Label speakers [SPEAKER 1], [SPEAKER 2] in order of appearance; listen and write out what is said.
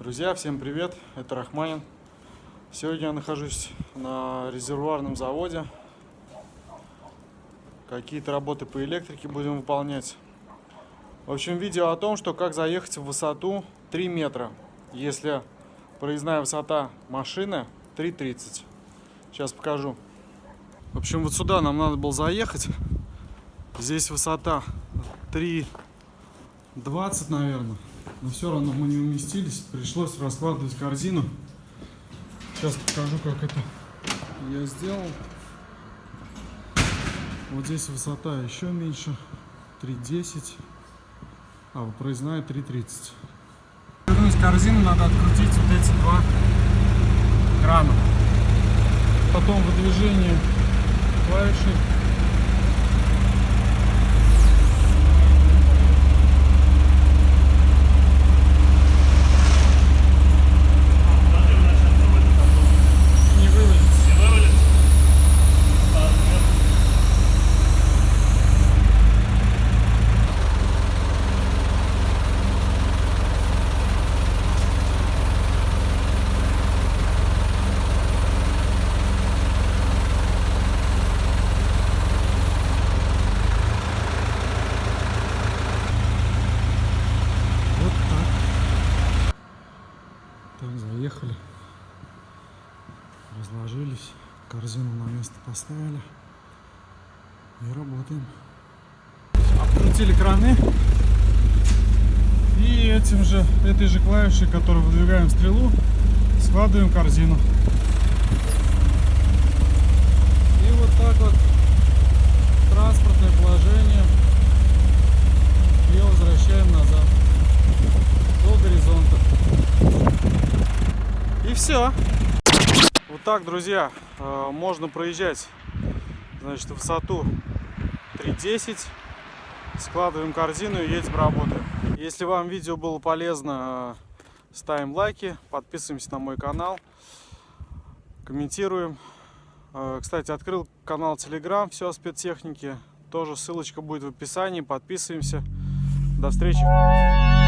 [SPEAKER 1] Друзья, всем привет! Это Рахманин. Сегодня я нахожусь на резервуарном заводе. Какие-то работы по электрике будем выполнять. В общем, видео о том, что как заехать в высоту 3 метра, если проездная высота машины 3,30. Сейчас покажу. В общем, вот сюда нам надо было заехать. Здесь высота 3,20, наверное. Но все равно мы не уместились. Пришлось раскладывать корзину. Сейчас покажу, как это я сделал. Вот здесь высота еще меньше. 3,10. А, проездная 3,30. Вернуть корзину, надо открутить вот эти два крана. Потом выдвижение клавиши не вывалится. Вот так. Так, заехали. Разложились. Корзину на место поставили. И работаем. Открутили краны. И этим же, этой же клавишей, которой выдвигаем стрелу, складываем корзину. И вот так вот транспортное положение ее возвращаем назад до горизонта. И все. Вот так, друзья, э, можно проезжать, значит, высоту 3.10. Складываем корзину и едем работаем. Если вам видео было полезно, э, ставим лайки, подписываемся на мой канал, комментируем. Э, Кстати, открыл канал Telegram, все о спецтехнике. Тоже ссылочка будет в описании. Подписываемся. До встречи.